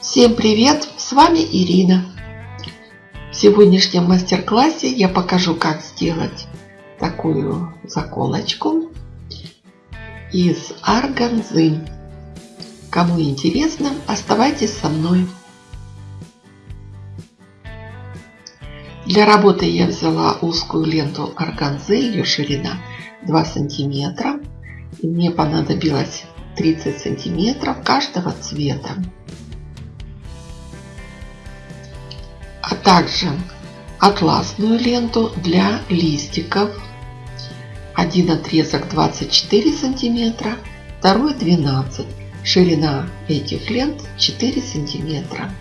Всем привет! С вами Ирина. В сегодняшнем мастер-классе я покажу, как сделать такую заколочку из органзы. Кому интересно, оставайтесь со мной. Для работы я взяла узкую ленту органзы, ее ширина 2 сантиметра. Мне понадобилось 30 сантиметров каждого цвета. Также атласную ленту для листиков. Один отрезок 24 сантиметра, второй 12. Ширина этих лент 4 сантиметра.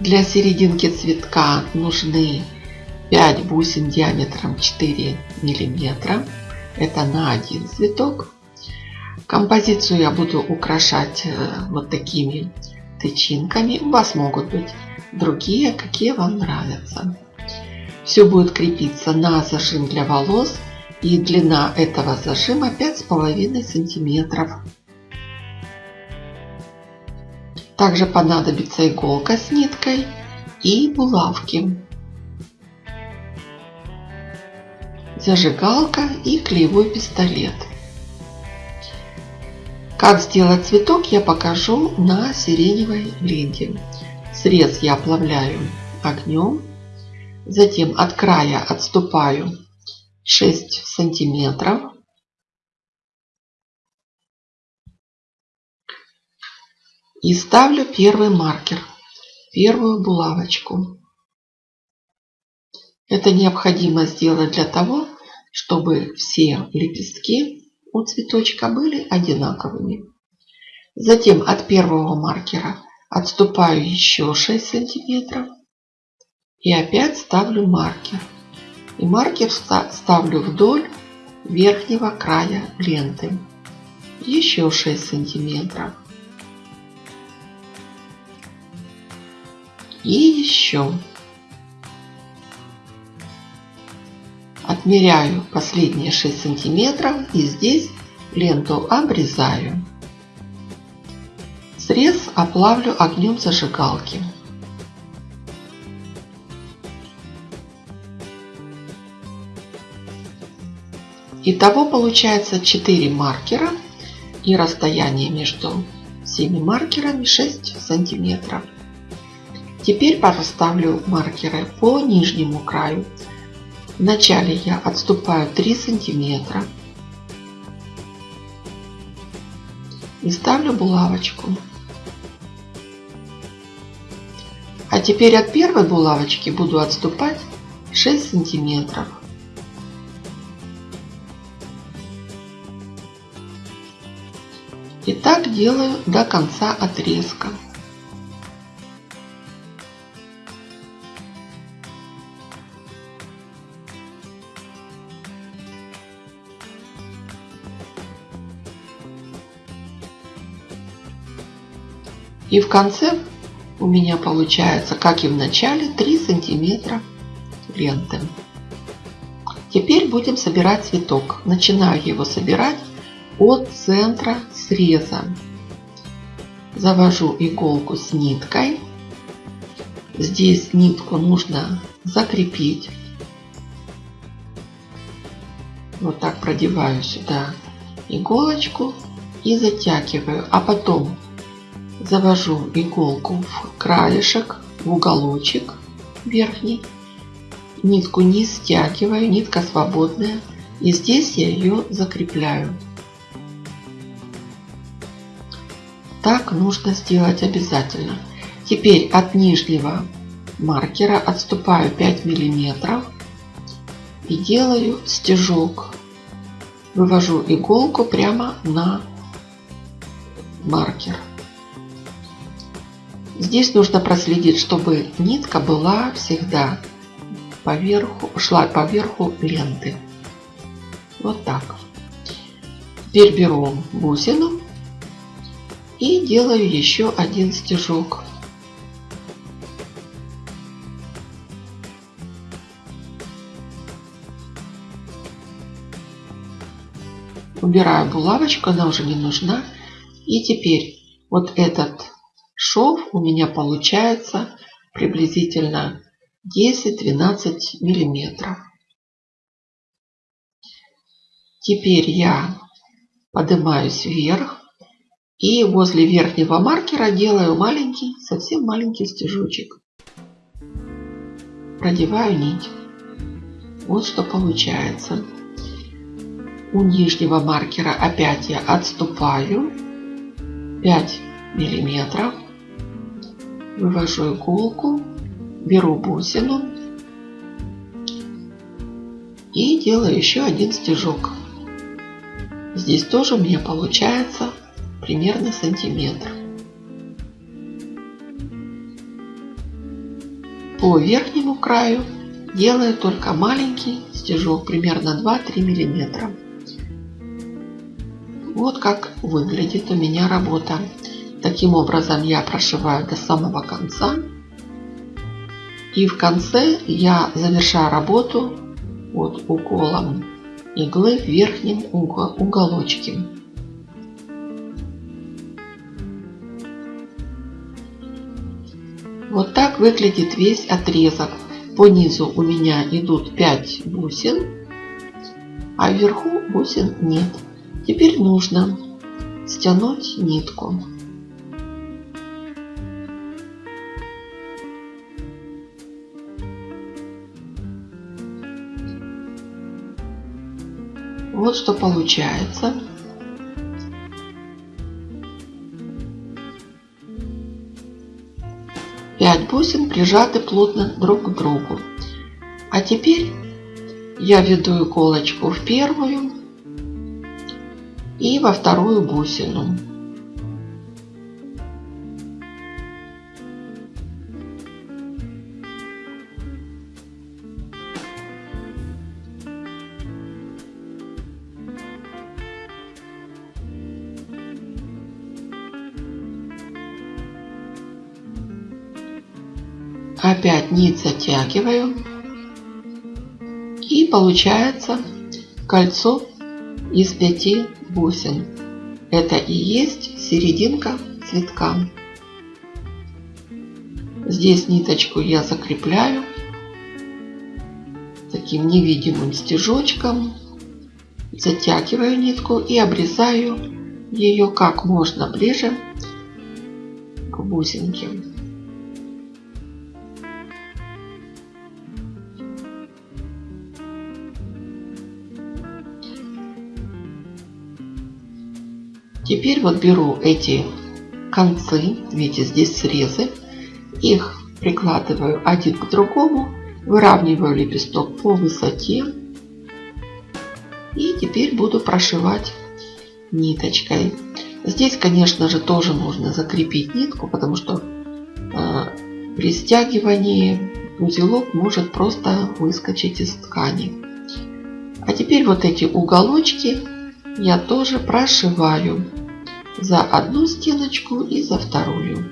Для серединки цветка нужны 5 бусин диаметром 4 миллиметра. Это на один цветок. Композицию я буду украшать э, вот такими тычинками. У вас могут быть другие, какие вам нравятся. Все будет крепиться на зажим для волос. И длина этого зажима 5,5 сантиметров. Также понадобится иголка с ниткой и булавки. Зажигалка и клеевой пистолет. Как сделать цветок я покажу на сиреневой ленте. Срез я оплавляю огнем. Затем от края отступаю 6 сантиметров. И ставлю первый маркер, первую булавочку. Это необходимо сделать для того, чтобы все лепестки у цветочка были одинаковыми. Затем от первого маркера отступаю еще 6 сантиметров и опять ставлю маркер. И маркер ставлю вдоль верхнего края ленты. Еще 6 сантиметров. И еще. Отмеряю последние 6 сантиметров и здесь ленту обрезаю. Срез оплавлю огнем зажигалки. Итого получается 4 маркера и расстояние между всеми маркерами 6 сантиметров. Теперь поставлю маркеры по нижнему краю. Вначале я отступаю 3 сантиметра и ставлю булавочку. А теперь от первой булавочки буду отступать 6 сантиметров. И так делаю до конца отрезка. И в конце у меня получается, как и в начале, 3 сантиметра ленты. Теперь будем собирать цветок. Начинаю его собирать от центра среза. Завожу иголку с ниткой. Здесь нитку нужно закрепить. Вот так продеваю сюда иголочку и затягиваю. А потом завожу иголку в краешек, в уголочек верхний. Нитку не стягиваю, нитка свободная. И здесь я ее закрепляю. Так нужно сделать обязательно. Теперь от нижнего маркера отступаю 5 миллиметров и делаю стежок. Вывожу иголку прямо на маркер. Здесь нужно проследить, чтобы нитка была всегда поверху, шла по верху ленты. Вот так. Теперь беру бусину и делаю еще один стежок. Убираю булавочку, она уже не нужна. И теперь вот этот шов у меня получается приблизительно 10-12 миллиметров. Теперь я поднимаюсь вверх и возле верхнего маркера делаю маленький, совсем маленький стежочек. Продеваю нить. Вот что получается. У нижнего маркера опять я отступаю 5 миллиметров. Вывожу иголку, беру бусину и делаю еще один стежок. Здесь тоже меня получается примерно сантиметр. По верхнему краю делаю только маленький стежок, примерно 2-3 миллиметра. Вот как выглядит у меня работа. Таким образом я прошиваю до самого конца. И в конце я завершаю работу вот уколом иглы в верхнем уголочке. Вот так выглядит весь отрезок. По низу у меня идут 5 бусин, а вверху бусин нет. Теперь нужно стянуть нитку. Вот что получается. Пять бусин прижаты плотно друг к другу. А теперь я веду иголочку в первую и во вторую бусину. Опять нить затягиваю. И получается кольцо из пяти бусин. Это и есть серединка цветка. Здесь ниточку я закрепляю таким невидимым стежочком. Затягиваю нитку и обрезаю ее как можно ближе к бусинке. Теперь вот беру эти концы, видите, здесь срезы, их прикладываю один к другому, выравниваю лепесток по высоте и теперь буду прошивать ниточкой. Здесь, конечно же, тоже нужно закрепить нитку, потому что э, при стягивании узелок может просто выскочить из ткани. А теперь вот эти уголочки я тоже прошиваю за одну стеночку и за вторую.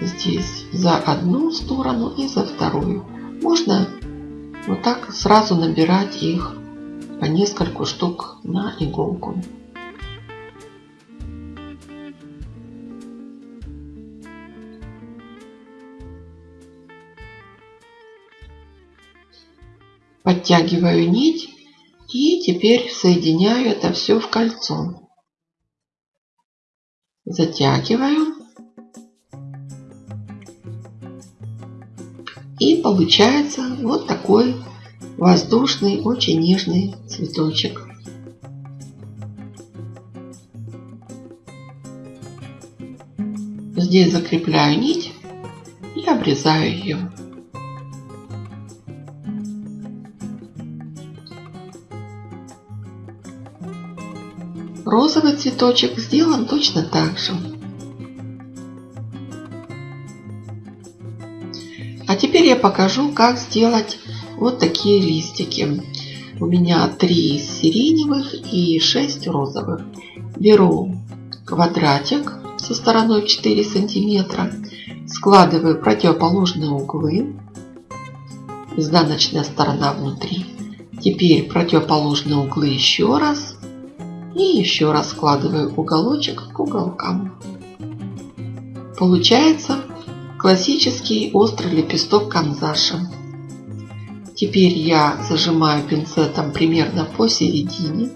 Здесь за одну сторону и за вторую. Можно вот так сразу набирать их по нескольку штук на иголку. Подтягиваю нить и теперь соединяю это все в кольцо. Затягиваю. И получается вот такой воздушный, очень нежный цветочек. Здесь закрепляю нить и обрезаю ее. Розовый цветочек сделан точно так же. А теперь я покажу, как сделать вот такие листики. У меня 3 сиреневых и 6 розовых. Беру квадратик со стороной 4 сантиметра, складываю противоположные углы. изнаночная сторона внутри. Теперь противоположные углы еще раз. И еще раз складываю уголочек к уголкам. Получается классический острый лепесток канзаша. Теперь я зажимаю пинцетом примерно посередине.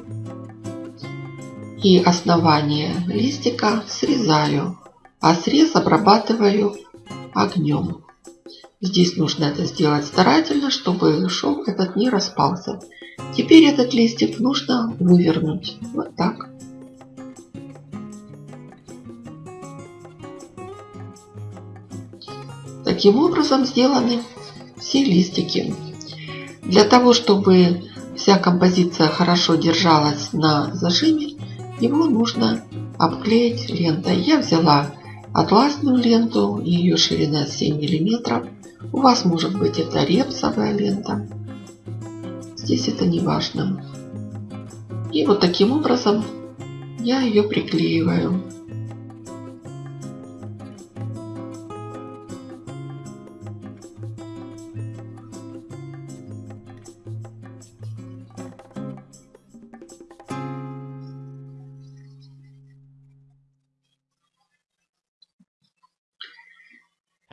И основание листика срезаю, а срез обрабатываю огнем. Здесь нужно это сделать старательно, чтобы шов этот не распался. Теперь этот листик нужно вывернуть. Вот так. Таким образом сделаны все листики. Для того, чтобы вся композиция хорошо держалась на зажиме, его нужно обклеить лентой. Я взяла атласную ленту, ее ширина 7 миллиметров. У вас может быть это репсовая лента. Здесь это не важно. И вот таким образом я ее приклеиваю.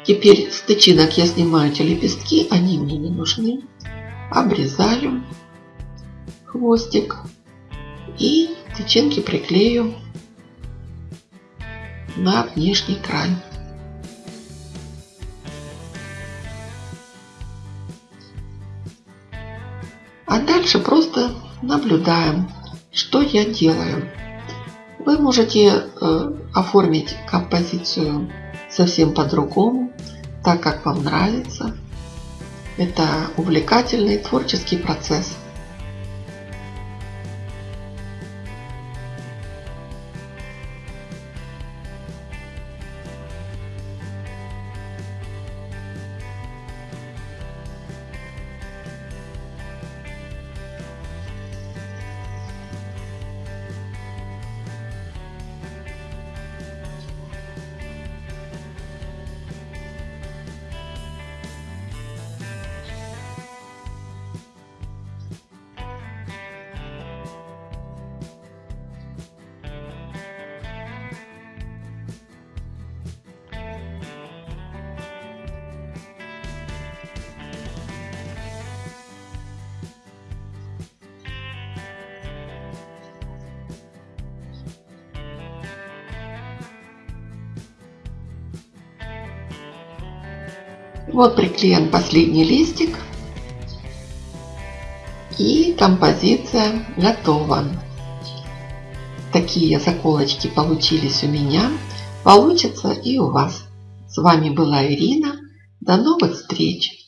Теперь с тычинок я снимаю эти лепестки, они мне не нужны. Обрезаю хвостик и тычинки приклею на внешний край. А дальше просто наблюдаем, что я делаю. Вы можете э, оформить композицию совсем по-другому, так как вам нравится. Это увлекательный творческий процесс. Вот приклеен последний листик. И композиция готова. Такие заколочки получились у меня. Получится и у вас. С вами была Ирина. До новых встреч!